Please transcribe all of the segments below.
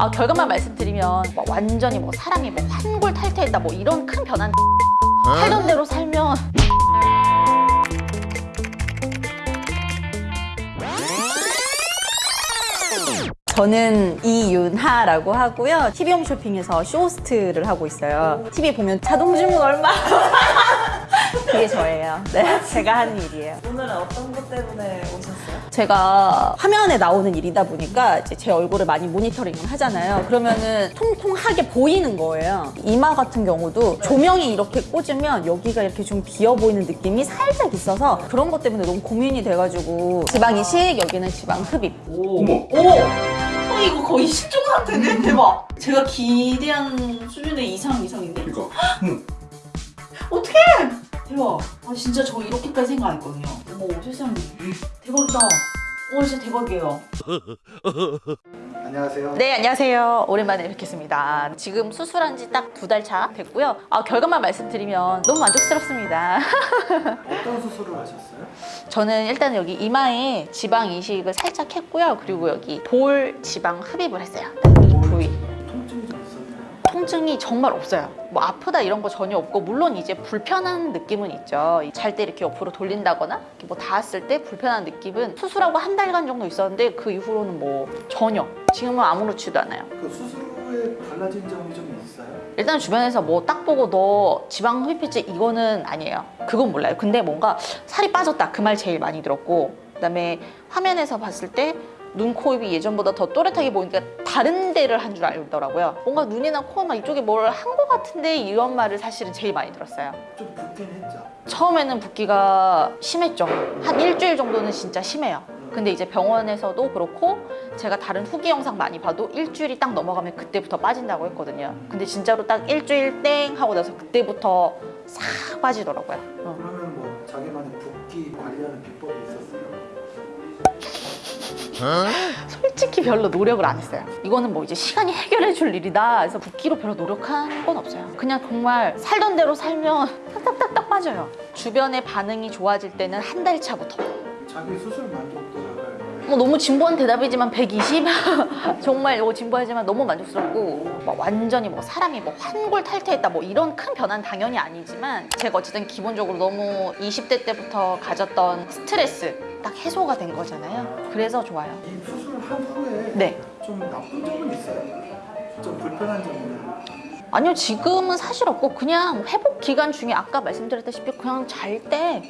아 결과만 말씀드리면 뭐 완전히 뭐 사람이 뭐 환골탈태했다 뭐 이런 큰 변화는 살던 대로 살면 저는 이윤하라고 하고요. TV홈 쇼핑에서 쇼호스트를 하고 있어요. TV 보면 자동 주문 얼마? 그게 저예요. 네, 제가 하는 일이에요. 오늘은 어떤 것 때문에 오셨어요? 제가 화면에 나오는 일이다 보니까 이제 제 얼굴을 많이 모니터링을 하잖아요. 그러면은 통통하게 보이는 거예요. 이마 같은 경우도 조명이 이렇게 꽂으면 여기가 이렇게 좀 비어 보이는 느낌이 살짝 있어서 그런 것 때문에 너무 고민이 돼가지고 지방 이 식, 여기는 지방 흡입. 어머! 오! 어, 이거 거의 실종 상태인데? 대박! 제가 기대한 수준의 이상 이상인데? 그러니까 응. 어떡해! 대박! 아 진짜 저 이렇게까지 생각 안 했거든요. 어머 세상에 대박이다. 와 진짜 대박이에요. 안녕하세요. 네, 안녕하세요. 오랜만에 뵙겠습니다. 지금 수술한 지 딱 두 달 차 됐고요. 아, 결과만 말씀드리면 너무 만족스럽습니다. 어떤 수술을 하셨어요? 저는 일단 여기 이마에 지방 이식을 살짝 했고요. 그리고 여기 볼 지방 흡입을 했어요. 이 부위. 통증이 정말 없어요. 뭐 아프다 이런 거 전혀 없고 물론 이제 불편한 느낌은 있죠. 잘 때 이렇게 옆으로 돌린다거나 이렇게 뭐 닿았을 때 불편한 느낌은 수술하고 한 달간 정도 있었는데 그 이후로는 뭐 전혀 지금은 아무렇지도 않아요. 그 수술 후에 달라진 점이 좀 있어요? 일단 주변에서 뭐 딱 보고 너 지방 흡입했지 이거는 아니에요. 그건 몰라요. 근데 뭔가 살이 빠졌다 그 말 제일 많이 들었고 그다음에 화면에서 봤을 때 눈, 코, 입이 예전보다 더 또렷하게 보이니까 다른 데를 한 줄 알더라고요. 뭔가 눈이나 코나 이쪽에 뭘 한 것 같은데 이런 말을 사실은 제일 많이 들었어요. 좀 붓긴 했죠. 처음에는 붓기가 심했죠. 한 일주일 정도는 진짜 심해요. 근데 이제 병원에서도 그렇고 제가 다른 후기 영상 많이 봐도 일주일이 딱 넘어가면 그때부터 빠진다고 했거든요. 근데 진짜로 딱 일주일 땡 하고 나서 그때부터 싹 빠지더라고요. 어. 그러면 뭐 자기만의 붓기 관리하는 비법이 있었어요? 솔직히 별로 노력을 안 했어요. 이거는 뭐 이제 시간이 해결해 줄 일이다. 그래서 붓기로 별로 노력한 건 없어요. 그냥 정말 살던 대로 살면 딱딱딱딱 빠져요. 주변의 반응이 좋아질 때는 한 달 차부터. 자기 수술 만족도를 뭐 너무 진부한 대답이지만 120? 정말 뭐 진부하지만 너무 만족스럽고 막 완전히 뭐 사람이 뭐 환골탈태했다 뭐 이런 큰 변화는 당연히 아니지만 제가 어쨌든 기본적으로 너무 20대 때부터 가졌던 스트레스 딱 해소가 된 거잖아요. 그래서 좋아요. 이 수술을 한 후에 네. 좀 나쁜 점은 있어요? 좀 불편한 점은 아니요 지금은 사실 없고 그냥 회복 기간 중에 아까 말씀드렸다시피 그냥 잘 때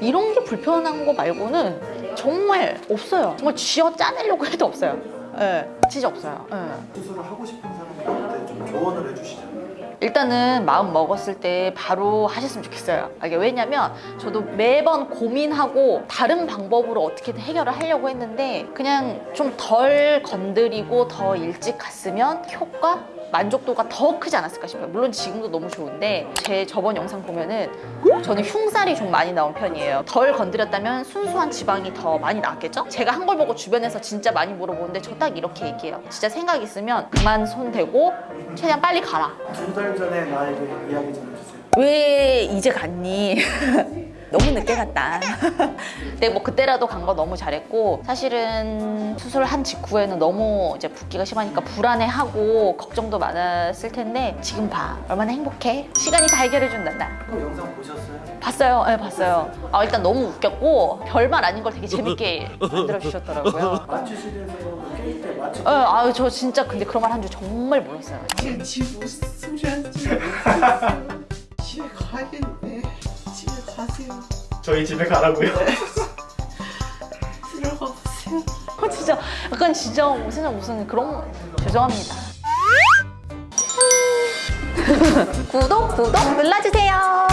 이런 게 불편한 거 말고는 정말 없어요 정말 쥐어 짜내려고 해도 없어요 예 진짜 없어요 예. 수술을 하고 싶은 사람 좀 조언을 해주시잖아요. 일단은 마음 먹었을 때 바로 하셨으면 좋겠어요. 아, 이게 왜냐면 저도 매번 고민하고 다른 방법으로 어떻게든 해결을 하려고 했는데 그냥 좀 덜 건드리고 더 일찍 갔으면 효과? 만족도가 더 크지 않았을까 싶어요. 물론 지금도 너무 좋은데 제 저번 영상 보면은 저는 흉살이 좀 많이 나온 편이에요. 덜 건드렸다면 순수한 지방이 더 많이 나왔겠죠? 제가 한 걸 보고 주변에서 진짜 많이 물어보는데 저 딱 이렇게 얘기해요. 진짜 생각 있으면 그만 손 대고 최대한 빨리 가라. 두 달 전에 나에게 이야기 좀 해주세요. 왜 이제 갔니? 너무 늦게 갔다. 근데 뭐 그때라도 간 거 너무 잘했고 사실은 수술한 직후에는 너무 이제 붓기가 심하니까 불안해하고 걱정도 많았을 텐데 지금 봐 얼마나 행복해 시간이 다 해결해 준단다. 그 영상 보셨어요? 봤어요, 네 봤어요. 아 일단 너무 웃겼고 별말 아닌 걸 되게 재밌게 만들어 주셨더라고요. 마취실에서 게임 때 마취 어, 아유 저 진짜 근데 그런 말 한 줄 정말 몰랐어요. 지금 집 무슨 소리 하는지 모르겠어요. 집에 가야겠네. 저희 집에 가라고요? 들어가 보세요. 어, 진짜 약간 진짜 무슨 무슨 그런 죄송합니다. 구독 구독 눌러주세요.